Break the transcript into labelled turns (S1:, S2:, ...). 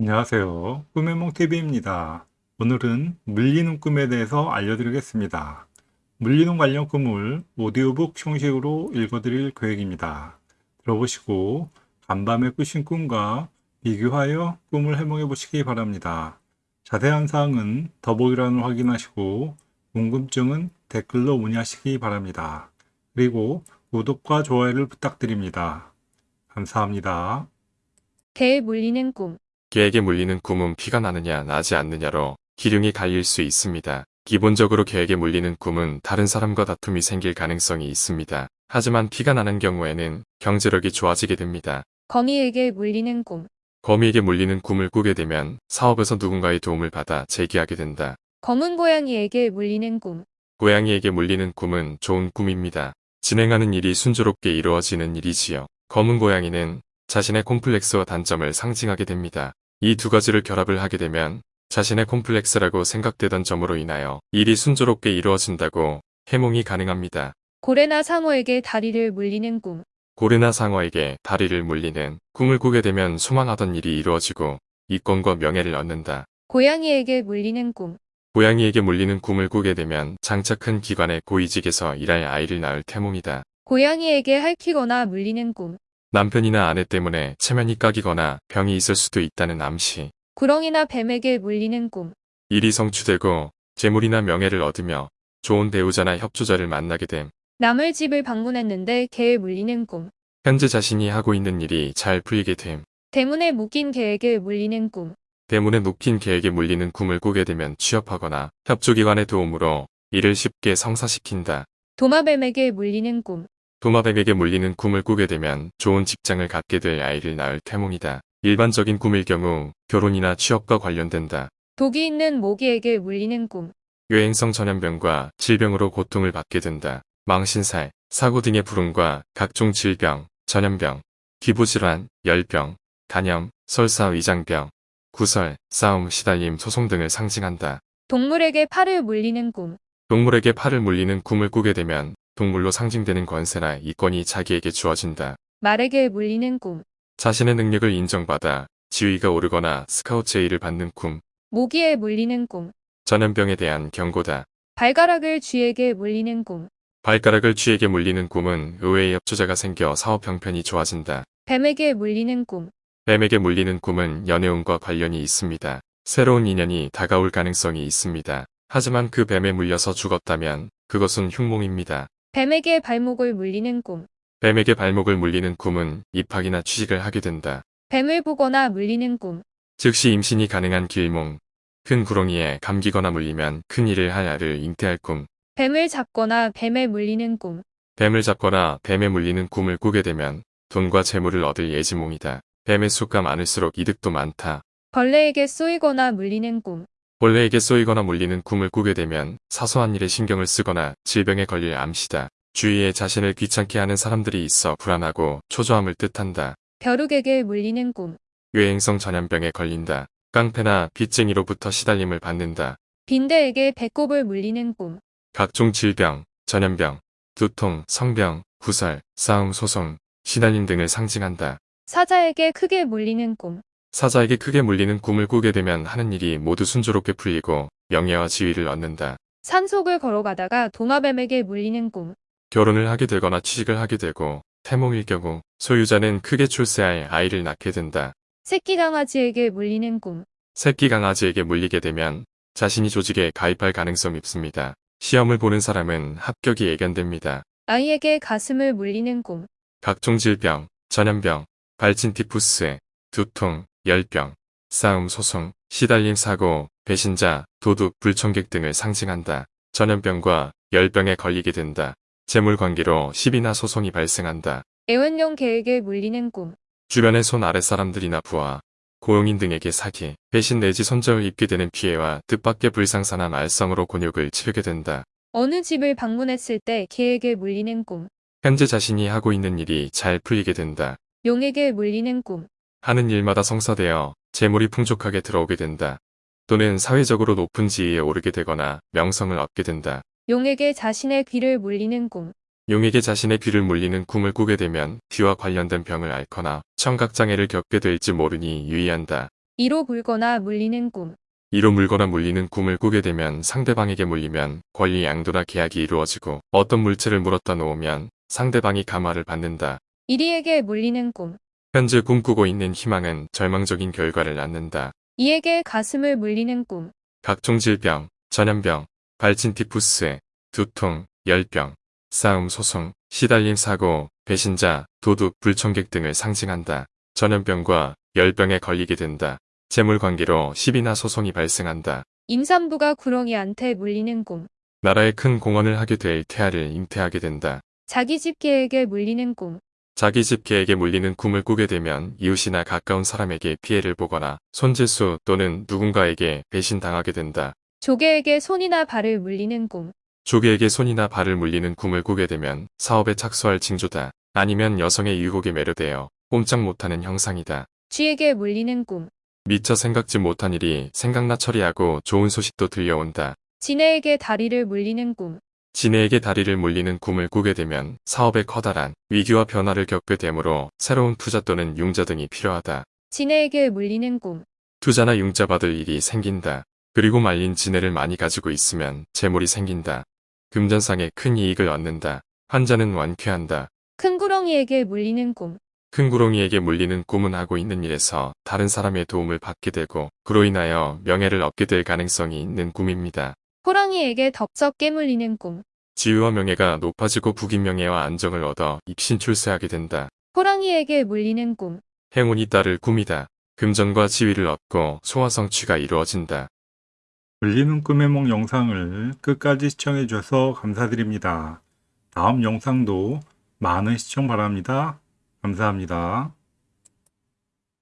S1: 안녕하세요. 꿈의 몽TV입니다. 오늘은 물리는 꿈에 대해서 알려드리겠습니다. 물리는 관련 꿈을 오디오북 형식으로 읽어드릴 계획입니다. 들어보시고 간밤에 꾸신 꿈과 비교하여 꿈을 해몽해 보시기 바랍니다. 자세한 사항은 더보기란을 확인하시고 궁금증은 댓글로 문의하시기 바랍니다. 그리고 구독과 좋아요를 부탁드립니다. 감사합니다.
S2: 개에 물리는 꿈.
S3: 개에게 물리는 꿈은 피가 나느냐 나지 않느냐로 기륭이 갈릴 수 있습니다. 기본적으로 개에게 물리는 꿈은 다른 사람과 다툼이 생길 가능성이 있습니다. 하지만 피가 나는 경우에는 경제력이 좋아지게 됩니다.
S2: 거미에게 물리는 꿈.
S3: 거미에게 물리는 꿈을 꾸게 되면 사업에서 누군가의 도움을 받아 재기하게 된다.
S2: 검은 고양이에게 물리는 꿈.
S3: 고양이에게 물리는 꿈은 좋은 꿈입니다. 진행하는 일이 순조롭게 이루어지는 일이지요. 검은 고양이는 자신의 콤플렉스와 단점을 상징하게 됩니다. 이 두 가지를 결합을 하게 되면 자신의 콤플렉스라고 생각되던 점으로 인하여 일이 순조롭게 이루어진다고 해몽이 가능합니다.
S2: 고래나 상어에게 다리를 물리는 꿈.
S3: 고래나 상어에게 다리를 물리는 꿈을 꾸게 되면 소망하던 일이 이루어지고 이권과 명예를 얻는다.
S2: 고양이에게 물리는 꿈.
S3: 고양이에게 물리는 꿈을 꾸게 되면 장차 큰 기관의 고위직에서 일할 아이를 낳을 태몽이다.
S2: 고양이에게 핥히거나 물리는 꿈.
S3: 남편이나 아내 때문에 체면이 까기거나 병이 있을 수도 있다는 암시.
S2: 구렁이나 뱀에게 물리는 꿈.
S3: 일이 성취되고 재물이나 명예를 얻으며 좋은 배우자나 협조자를 만나게 됨.
S2: 남의 집을 방문했는데 개에 물리는 꿈.
S3: 현재 자신이 하고 있는 일이 잘 풀리게 됨.
S2: 대문에 묶인 개에게 물리는 꿈.
S3: 대문에 묶인 개에게 물리는 꿈을 꾸게 되면 취업하거나 협조기관의 도움으로 일을 쉽게 성사시킨다.
S2: 도마뱀에게 물리는 꿈.
S3: 도마뱀에게 물리는 꿈을 꾸게 되면 좋은 직장을 갖게 될 아이를 낳을 태몽이다. 일반적인 꿈일 경우 결혼이나 취업과 관련된다.
S2: 독이 있는 모기에게 물리는 꿈.
S3: 유행성 전염병과 질병으로 고통을 받게 된다. 망신살, 사고 등의 불운과 각종 질병, 전염병, 기부질환, 열병, 간염, 설사 위장병, 구설, 싸움, 시달림, 소송 등을 상징한다.
S2: 동물에게 팔을 물리는 꿈.
S3: 동물에게 팔을 물리는 꿈을 꾸게 되면 동물로 상징되는 권세나 이권이 자기에게 주어진다.
S2: 말에게 물리는 꿈.
S3: 자신의 능력을 인정받아 지위가 오르거나 스카우트 제의를 받는 꿈,
S2: 모기에 물리는 꿈.
S3: 전염병에 대한 경고다.
S2: 발가락을 쥐에게 물리는 꿈.
S3: 발가락을 쥐에게 물리는 꿈은 의외의 협조자가 생겨 사업 형편이 좋아진다.
S2: 뱀에게 물리는 꿈.
S3: 뱀에게 물리는 꿈은 연애운과 관련이 있습니다. 새로운 인연이 다가올 가능성이 있습니다. 하지만 그 뱀에 물려서 죽었다면 그것은 흉몽입니다.
S2: 뱀에게 발목을 물리는 꿈.
S3: 뱀에게 발목을 물리는 꿈은 입학이나 취직을 하게 된다.
S2: 뱀을 보거나 물리는 꿈.
S3: 즉시 임신이 가능한 길몽. 큰 구렁이에 감기거나 물리면 큰 일을 할 아를 잉태할 꿈.
S2: 뱀을 잡거나 뱀에 물리는 꿈.
S3: 뱀을 잡거나 뱀에 물리는 꿈을 꾸게 되면 돈과 재물을 얻을 예지몽이다. 뱀의 수가 많을수록 이득도 많다.
S2: 벌레에게 쏘이거나 물리는 꿈.
S3: 벌레에게 쏘이거나 물리는 꿈을 꾸게 되면 사소한 일에 신경을 쓰거나 질병에 걸릴 암시다. 주위에 자신을 귀찮게 하는 사람들이 있어 불안하고 초조함을 뜻한다.
S2: 벼룩에게 물리는 꿈.
S3: 유행성 전염병에 걸린다. 깡패나 빚쟁이로부터 시달림을 받는다.
S2: 빈대에게 배꼽을 물리는 꿈.
S3: 각종 질병, 전염병, 두통, 성병, 구설, 싸움, 소송, 시달림 등을 상징한다.
S2: 사자에게 크게 물리는 꿈.
S3: 사자에게 크게 물리는 꿈을 꾸게 되면 하는 일이 모두 순조롭게 풀리고 명예와 지위를 얻는다.
S2: 산속을 걸어가다가 도마뱀에게 물리는 꿈.
S3: 결혼을 하게 되거나 취직을 하게 되고 태몽일 경우 소유자는 크게 출세할 아이를 낳게 된다.
S2: 새끼 강아지에게 물리는 꿈.
S3: 새끼 강아지에게 물리게 되면 자신이 조직에 가입할 가능성이 있습니다. 시험을 보는 사람은 합격이 예견됩니다.
S2: 아이에게 가슴을 물리는 꿈.
S3: 각종 질병, 전염병, 발진 티푸스, 두통, 열병, 싸움 소송, 시달림 사고, 배신자, 도둑, 불청객 등을 상징한다. 전염병과 열병에 걸리게 된다. 재물 관계로 시비나 소송이 발생한다.
S2: 애완용 개에게 물리는 꿈.
S3: 주변의 손 아래 사람들이나 부하, 고용인 등에게 사기, 배신 내지 손절을 입게 되는 피해와 뜻밖의 불상사나 말썽으로 곤욕을 치르게 된다.
S2: 어느 집을 방문했을 때 개에게 물리는 꿈.
S3: 현재 자신이 하고 있는 일이 잘 풀리게 된다.
S2: 용에게 물리는 꿈.
S3: 하는 일마다 성사되어 재물이 풍족하게 들어오게 된다. 또는 사회적으로 높은 지위에 오르게 되거나 명성을 얻게 된다.
S2: 용에게 자신의 귀를 물리는 꿈.
S3: 용에게 자신의 귀를 물리는 꿈을 꾸게 되면 귀와 관련된 병을 앓거나 청각장애를 겪게 될지 모르니 유의한다.
S2: 이로 물거나 물리는 꿈.
S3: 이로 물거나 물리는 꿈을 꾸게 되면 상대방에게 물리면 권리 양도나 계약이 이루어지고 어떤 물체를 물었다 놓으면 상대방이 감화를 받는다.
S2: 이리에게 물리는 꿈.
S3: 현재 꿈꾸고 있는 희망은 절망적인 결과를 낳는다.
S2: 이에게 가슴을 물리는 꿈.
S3: 각종 질병, 전염병, 발진 티푸스, 두통, 열병, 싸움 소송, 시달림 사고, 배신자, 도둑, 불청객 등을 상징한다. 전염병과 열병에 걸리게 된다. 재물 관계로 시비나 소송이 발생한다.
S2: 임산부가 구렁이한테 물리는 꿈.
S3: 나라에 큰 공헌을 하게 될 태아를 잉태하게 된다.
S2: 자기 집 개에게 물리는 꿈.
S3: 자기 집 개에게 물리는 꿈을 꾸게 되면 이웃이나 가까운 사람에게 피해를 보거나 손재수 또는 누군가에게 배신당하게 된다.
S2: 조개에게 손이나 발을 물리는 꿈.
S3: 조개에게 손이나 발을 물리는 꿈을 꾸게 되면 사업에 착수할 징조다. 아니면 여성의 유혹에 매료되어 꼼짝 못하는 형상이다.
S2: 쥐에게 물리는 꿈.
S3: 미처 생각지 못한 일이 생각나 처리하고 좋은 소식도 들려온다.
S2: 지네에게 다리를 물리는 꿈.
S3: 지네에게 다리를 물리는 꿈을 꾸게 되면 사업에 커다란 위기와 변화를 겪게 되므로 새로운 투자 또는 융자 등이 필요하다.
S2: 지네에게 물리는 꿈.
S3: 투자나 융자 받을 일이 생긴다. 그리고 말린 지네를 많이 가지고 있으면 재물이 생긴다. 금전상에 큰 이익을 얻는다. 환자는 완쾌한다.
S2: 큰 구렁이에게 물리는 꿈.
S3: 큰 구렁이에게 물리는 꿈은 하고 있는 일에서 다른 사람의 도움을 받게 되고 그로 인하여 명예를 얻게 될 가능성이 있는 꿈입니다.
S2: 호랑이에게 덥석 깨물리는 꿈.
S3: 지위와 명예가 높아지고 국인명예와 안정을 얻어 입신 출세하게 된다.
S2: 호랑이에게 물리는 꿈.
S3: 행운이 따를 꿈이다. 금전과 지위를 얻고 소화성취가 이루어진다.
S1: 물리는 꿈의梦 영상을 끝까지 시청해 주셔서 감사드립니다. 다음 영상도 많은 시청 바랍니다. 감사합니다.